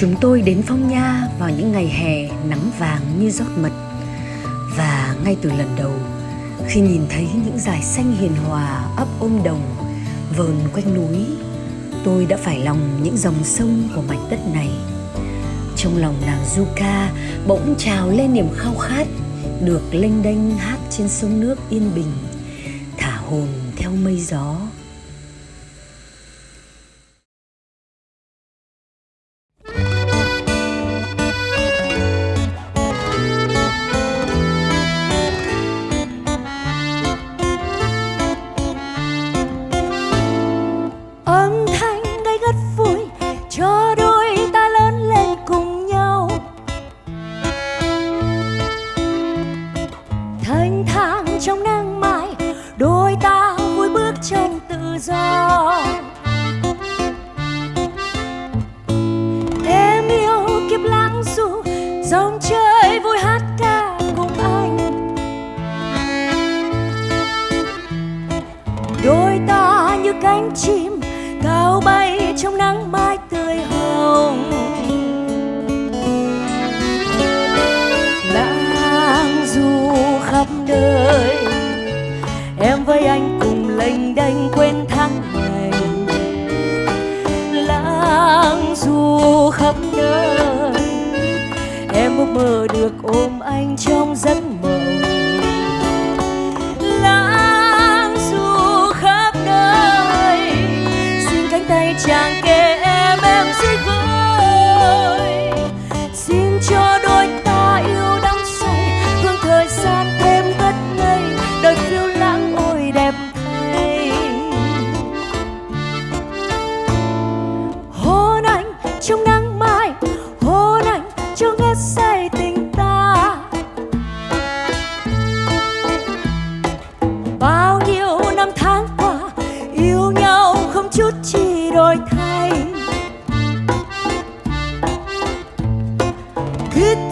Chúng tôi đến Phong Nha vào những ngày hè nắng vàng như rót mật. Và ngay từ lần đầu, khi nhìn thấy những dải xanh hiền hòa ấp ôm đồng, vờn quanh núi, Tôi đã phải lòng những dòng sông của mảnh đất này. Trong lòng nàng du ca bỗng trào lên niềm khao khát, Được lênh đênh hát trên sông nước yên bình, Thả hồn theo mây gió. cánh chim cao bay trong nắng mai tươi hồng. Lãng du khắp nơi, em với anh cùng lênh đênh quên tháng ngày. Lãng du khắp nơi, em ước mơ được ôm anh trong giấc mơ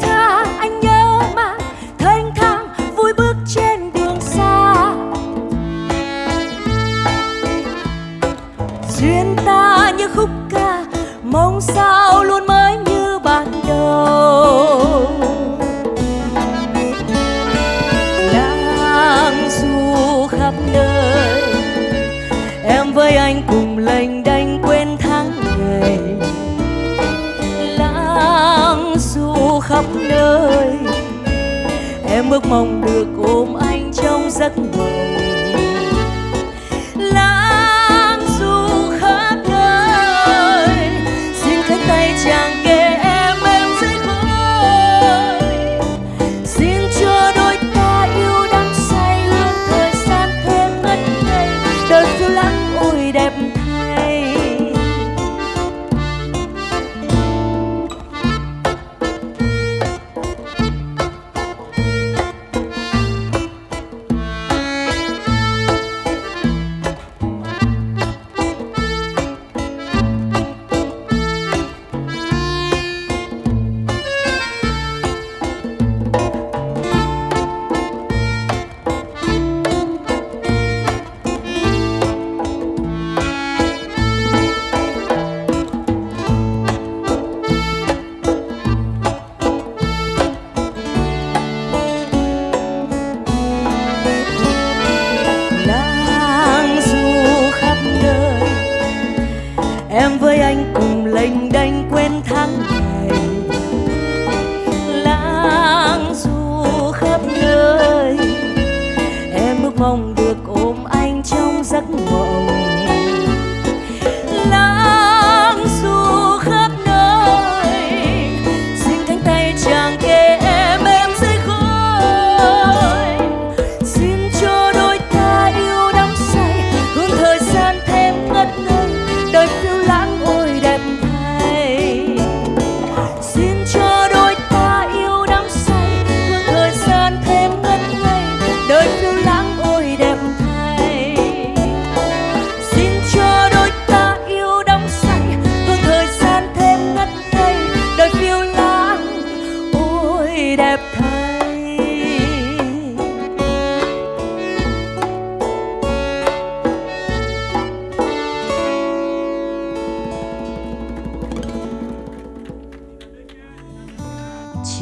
tha, anh nhớ mà. Thênh thang, vui bước trên đường xa. Duyên ta như khúc ca, mong sao luôn mới như ban đầu. Đang du khắp nơi, em với anh cùng lênh đênh ước mong được ôm anh trong giấc mộng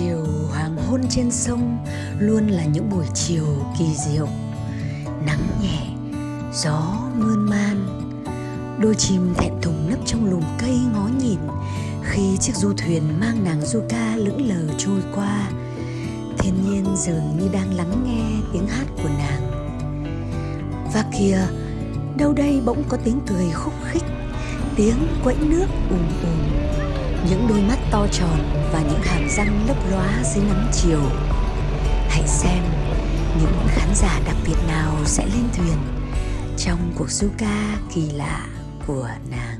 Chiều hoàng hôn trên sông luôn là những buổi chiều kỳ diệu. Nắng nhẹ, gió mơn man, đôi chim thẹn thùng nấp trong lùm cây ngó nhìn khi chiếc du thuyền mang nàng du ca lững lờ trôi qua. Thiên nhiên dường như đang lắng nghe tiếng hát của nàng. Và kìa, đâu đây bỗng có tiếng cười khúc khích, tiếng quẫy nước ùm ùm những đôi mắt to tròn và những hàm răng lấp lóa dưới nắng chiều. Hãy xem những khán giả đặc biệt nào sẽ lên thuyền trong cuộc du ca kỳ lạ của nàng.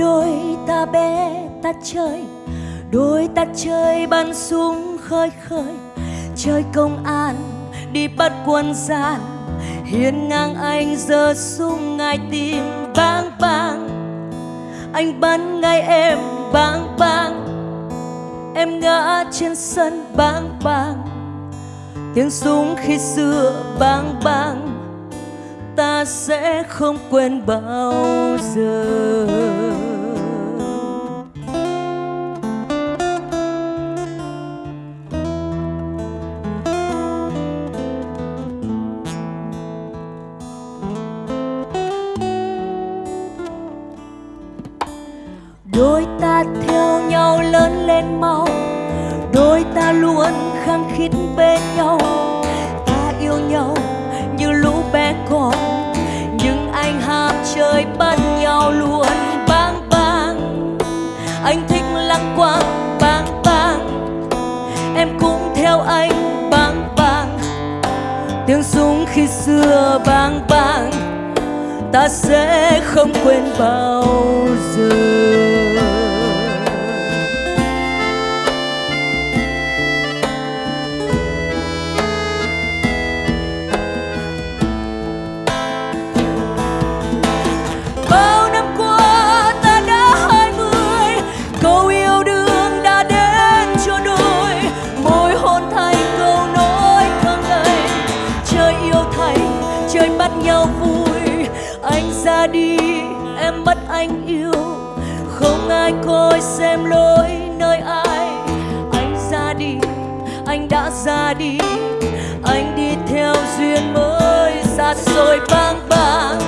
Đôi ta bé ta chơi, đôi ta chơi bắn súng khơi khơi. Chơi công an, đi bắt quân gian hiên ngang anh giơ súng ngay tim bang bang. Anh bắn ngay em bang bang, em ngã trên sân bang bang. Tiếng súng khi xưa bang bang, ta sẽ không quên bao giờ. Khi xưa bang bang ta sẽ không quên bao giờ. Bắt nhau vui. Anh ra đi, em mất anh yêu. Không ai coi xem lỗi nơi ai. Anh ra đi, anh đã ra đi. Anh đi theo duyên mới xa xôi bang bang.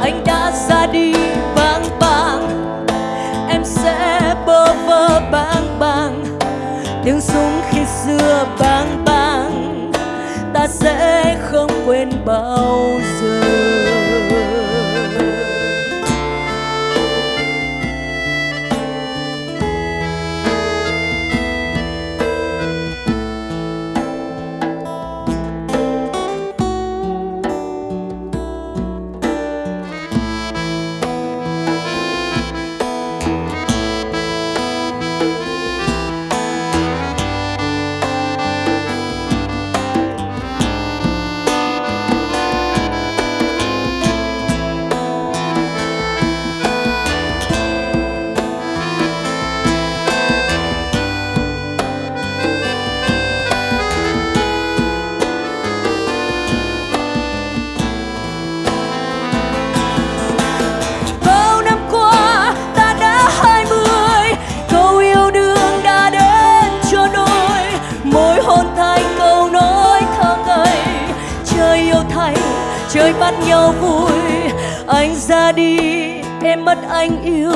Anh đã ra đi bang bang. Em sẽ bơ vơ bang chơi bắt nhau vui. Anh ra đi, em mất anh yêu.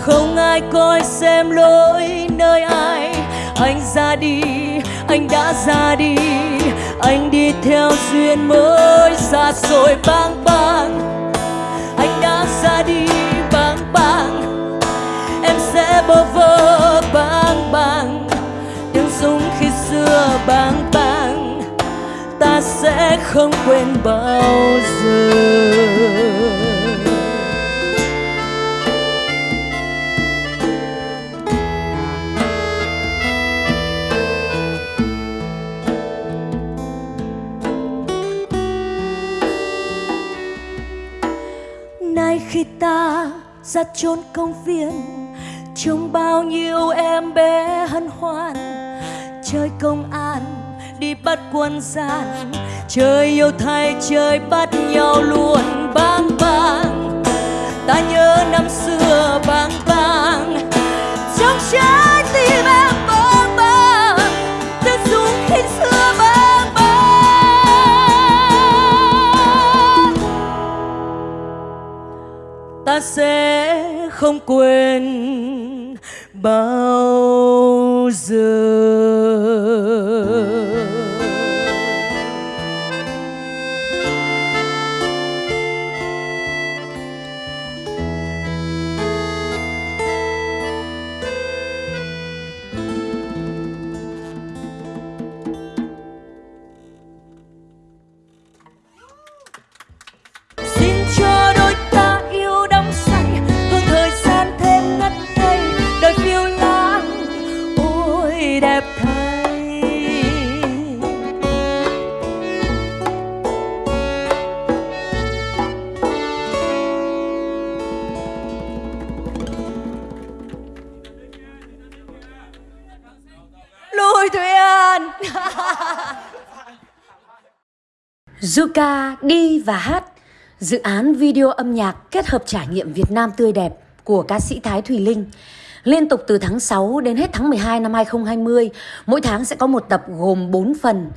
Không ai coi xem lỗi nơi ai. Anh ra đi, anh đã ra đi. Anh đi theo duyên mới xa xôi bang bang. Anh đã ra đi bang bang. Em sẽ bơ vơ bang bang. Tiếng súng khi xưa bang bang sẽ không quên bao giờ. Nay khi ta ra chốn công viên, trông bao nhiêu em bé hân hoan. Chơi công an, đi bắt quân gian chơi yêu thay chơi bắt nhau luôn bang bang. Ta nhớ năm xưa bang bang. Trong trái tim em bang bang tiếng súng khi xưa bang bang. Ta sẽ không quên bao giờ. Zuka đi và hát Dự án video âm nhạc kết hợp trải nghiệm Việt Nam tươi đẹp của ca sĩ Thái Thùy Linh Liên tục từ tháng 6 đến hết tháng 12 năm 2020 Mỗi tháng sẽ có một tập gồm 4 phần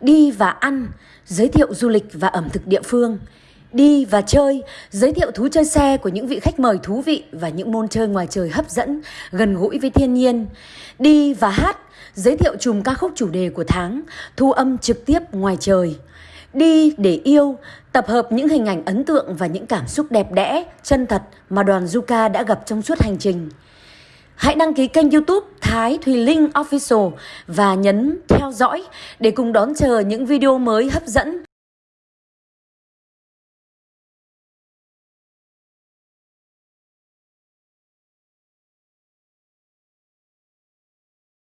Đi và ăn, giới thiệu du lịch và ẩm thực địa phương Đi và chơi, giới thiệu thú chơi xe của những vị khách mời thú vị và những môn chơi ngoài trời hấp dẫn, gần gũi với thiên nhiên. Đi và hát, giới thiệu chùm ca khúc chủ đề của tháng, thu âm trực tiếp ngoài trời. Đi để yêu, tập hợp những hình ảnh ấn tượng và những cảm xúc đẹp đẽ, chân thật mà đoàn Zuka đã gặp trong suốt hành trình. Hãy đăng ký kênh youtube Thái Thùy Linh Official và nhấn theo dõi để cùng đón chờ những video mới hấp dẫn